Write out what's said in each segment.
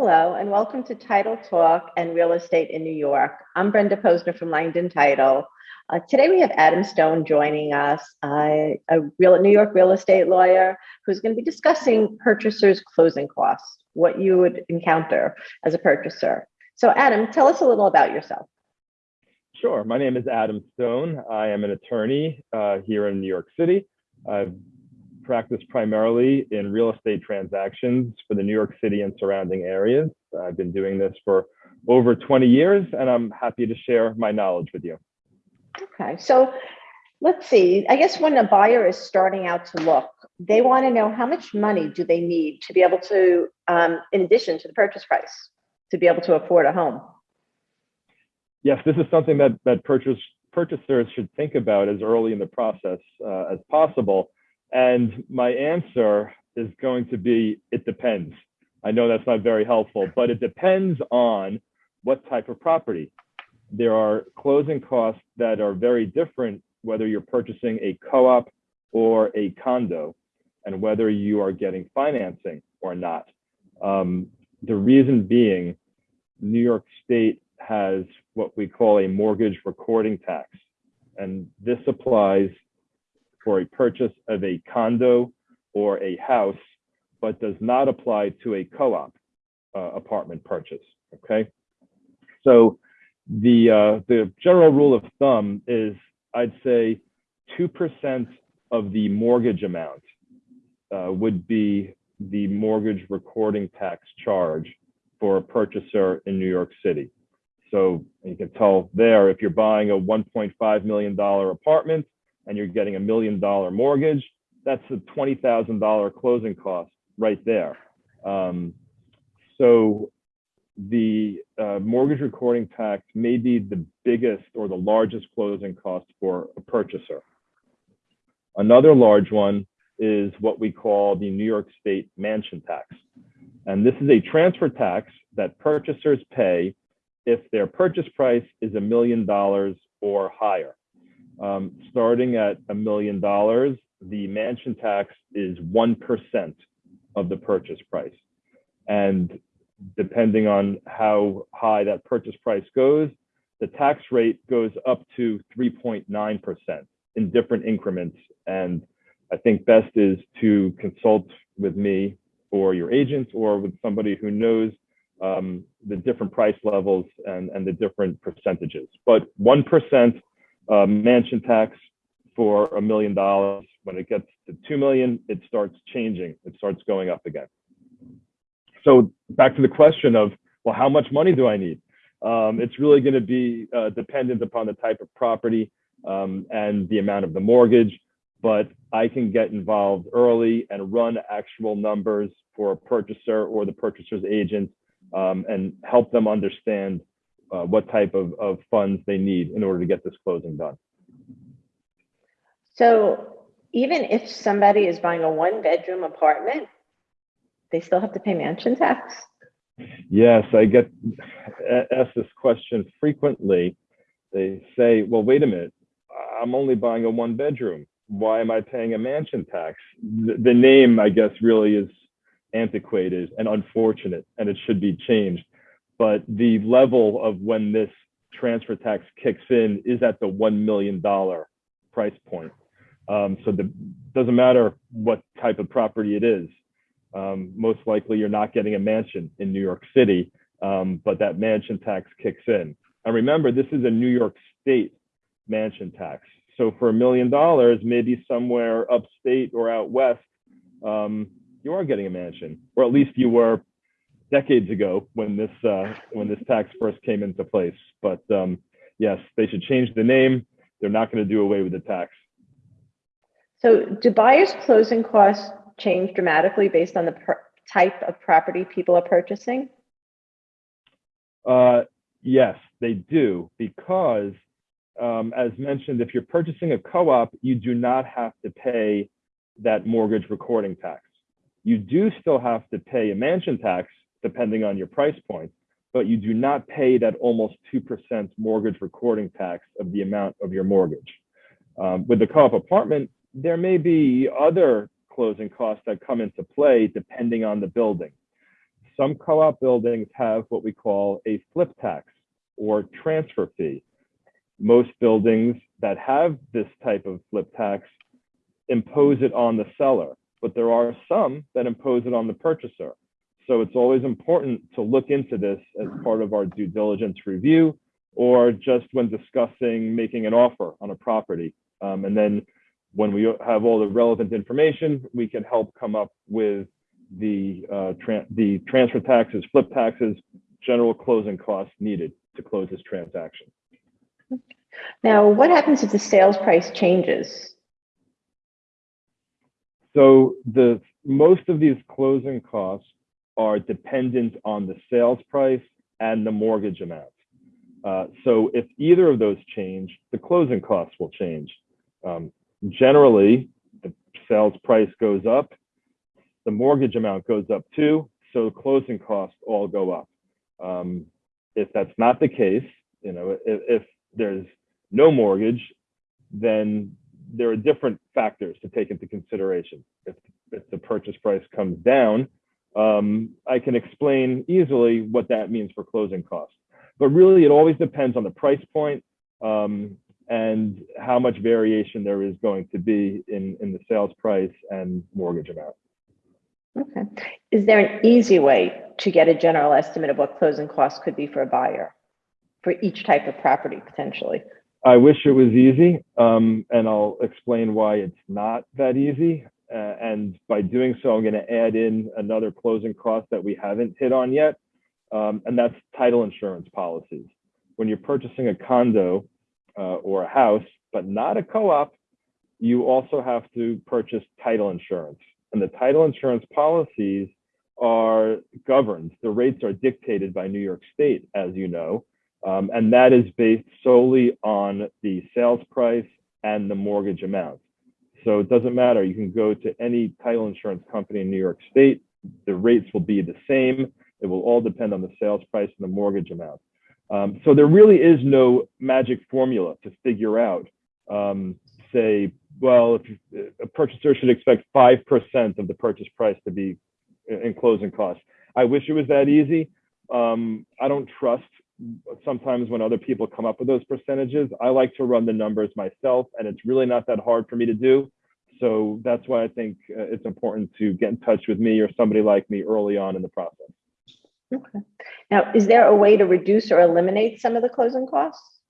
Hello, and welcome to Title Talk and Real Estate in New York. I'm Brenda Posner from Langdon Title. Uh, today we have Adam Stone joining us, uh, a real New York real estate lawyer who's going to be discussing purchasers' closing costs, what you would encounter as a purchaser. So Adam, tell us a little about yourself. Sure. My name is Adam Stone. I am an attorney uh, here in New York City. I've practice primarily in real estate transactions for the New York City and surrounding areas. I've been doing this for over 20 years and I'm happy to share my knowledge with you. Okay, so let's see. I guess when a buyer is starting out to look, they want to know how much money do they need to be able to, um, in addition to the purchase price, to be able to afford a home? Yes, this is something that, that purchase, purchasers should think about as early in the process uh, as possible and my answer is going to be, it depends. I know that's not very helpful, but it depends on what type of property. There are closing costs that are very different, whether you're purchasing a co-op or a condo, and whether you are getting financing or not. Um, the reason being, New York State has what we call a mortgage recording tax. And this applies for a purchase of a condo or a house, but does not apply to a co-op uh, apartment purchase, okay? So the, uh, the general rule of thumb is I'd say 2% of the mortgage amount uh, would be the mortgage recording tax charge for a purchaser in New York City. So you can tell there, if you're buying a $1.5 million apartment, and you're getting a million dollar mortgage, that's a $20,000 closing cost right there. Um, so the uh, mortgage recording tax may be the biggest or the largest closing cost for a purchaser. Another large one is what we call the New York State mansion tax. And this is a transfer tax that purchasers pay if their purchase price is a million dollars or higher. Um, starting at a million dollars, the mansion tax is 1% of the purchase price. And depending on how high that purchase price goes, the tax rate goes up to 3.9% in different increments. And I think best is to consult with me or your agent or with somebody who knows um, the different price levels and, and the different percentages. But 1% uh, mansion tax for a million dollars. When it gets to 2 million, it starts changing. It starts going up again. So back to the question of, well, how much money do I need? Um, it's really going to be uh, dependent upon the type of property um, and the amount of the mortgage, but I can get involved early and run actual numbers for a purchaser or the purchaser's agent um, and help them understand uh, what type of, of funds they need in order to get this closing done. So even if somebody is buying a one bedroom apartment, they still have to pay mansion tax? Yes, I get asked this question frequently. They say, well, wait a minute, I'm only buying a one bedroom. Why am I paying a mansion tax? The, the name, I guess, really is antiquated and unfortunate, and it should be changed but the level of when this transfer tax kicks in is at the $1 million price point. Um, so it doesn't matter what type of property it is. Um, most likely you're not getting a mansion in New York City, um, but that mansion tax kicks in. And remember, this is a New York State mansion tax. So for a million dollars, maybe somewhere upstate or out west, um, you are getting a mansion, or at least you were decades ago when this uh, when this tax first came into place. But um, yes, they should change the name. They're not going to do away with the tax. So, do buyers' closing costs change dramatically based on the type of property people are purchasing? Uh, yes, they do, because um, as mentioned, if you're purchasing a co-op, you do not have to pay that mortgage recording tax. You do still have to pay a mansion tax depending on your price point, but you do not pay that almost 2% mortgage recording tax of the amount of your mortgage. Um, with the co-op apartment, there may be other closing costs that come into play depending on the building. some co-op buildings have what we call a flip tax or transfer fee. Most buildings that have this type of flip tax impose it on the seller, but there are some that impose it on the purchaser. So it's always important to look into this as part of our due diligence review or just when discussing making an offer on a property. Um, and then when we have all the relevant information, we can help come up with the, uh, tra the transfer taxes, flip taxes, general closing costs needed to close this transaction. Now, what happens if the sales price changes? So the most of these closing costs are dependent on the sales price and the mortgage amount. Uh, so if either of those change, the closing costs will change. Um, generally, the sales price goes up, the mortgage amount goes up too, so closing costs all go up. Um, if that's not the case, you know, if, if there's no mortgage, then there are different factors to take into consideration. If, if the purchase price comes down, um, I can explain easily what that means for closing costs. But really, it always depends on the price point um, and how much variation there is going to be in, in the sales price and mortgage amount. Okay. Is there an easy way to get a general estimate of what closing costs could be for a buyer for each type of property potentially? I wish it was easy, um, and I'll explain why it's not that easy. Uh, and by doing so, I'm going to add in another closing cost that we haven't hit on yet, um, and that's title insurance policies. When you're purchasing a condo uh, or a house, but not a co-op, you also have to purchase title insurance. And the title insurance policies are governed. The rates are dictated by New York State, as you know, um, and that is based solely on the sales price and the mortgage amount. So it doesn't matter. You can go to any title insurance company in New York State. The rates will be the same. It will all depend on the sales price and the mortgage amount. Um, so there really is no magic formula to figure out, um, say, well, if a purchaser should expect 5% of the purchase price to be in closing costs. I wish it was that easy. Um, I don't trust sometimes when other people come up with those percentages. I like to run the numbers myself, and it's really not that hard for me to do. So that's why I think uh, it's important to get in touch with me or somebody like me early on in the process. Okay. Now, is there a way to reduce or eliminate some of the closing costs?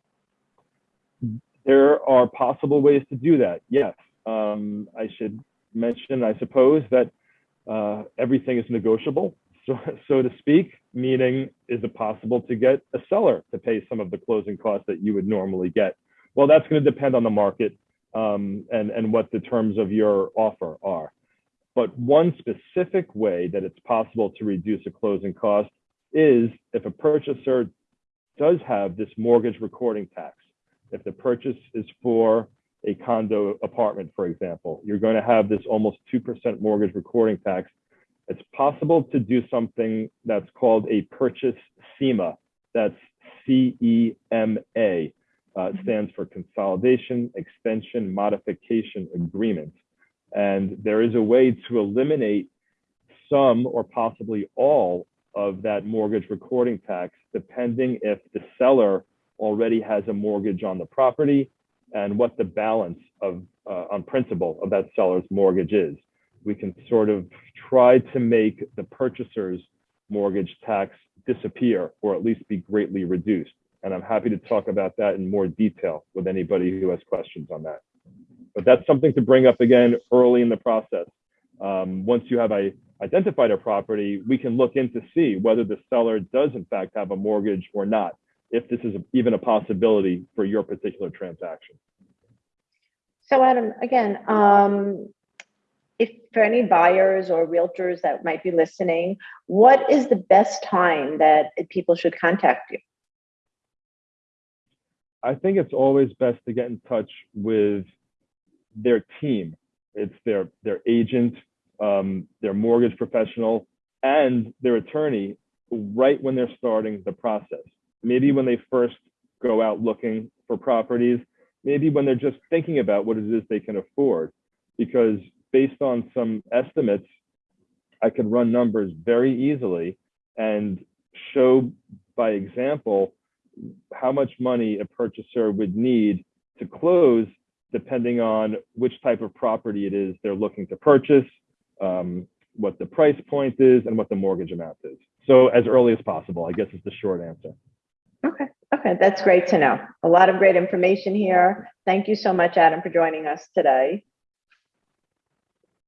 There are possible ways to do that. Yes. Um, I should mention, I suppose, that uh, everything is negotiable, so, so to speak, meaning is it possible to get a seller to pay some of the closing costs that you would normally get? Well, that's going to depend on the market um, and, and what the terms of your offer are. But one specific way that it's possible to reduce a closing cost is if a purchaser does have this mortgage recording tax. If the purchase is for a condo apartment, for example, you're going to have this almost 2% mortgage recording tax. It's possible to do something that's called a purchase CEMA. That's C-E-M-A. Uh, stands for Consolidation, Extension, Modification Agreement. And there is a way to eliminate some or possibly all of that mortgage recording tax, depending if the seller already has a mortgage on the property and what the balance of uh, on principal of that seller's mortgage is. We can sort of try to make the purchaser's mortgage tax disappear or at least be greatly reduced. And I'm happy to talk about that in more detail with anybody who has questions on that. But that's something to bring up again early in the process. Um, once you have a, identified a property, we can look in to see whether the seller does in fact have a mortgage or not, if this is even a possibility for your particular transaction. So Adam, again, um, for any buyers or realtors that might be listening, what is the best time that people should contact you? I think it's always best to get in touch with their team. It's their their agent, um, their mortgage professional, and their attorney right when they're starting the process. Maybe when they first go out looking for properties, maybe when they're just thinking about what it is they can afford. Because based on some estimates, I could run numbers very easily and show by example how much money a purchaser would need to close depending on which type of property it is they're looking to purchase, um, what the price point is, and what the mortgage amount is. So as early as possible, I guess is the short answer. Okay, okay, that's great to know. A lot of great information here. Thank you so much, Adam, for joining us today.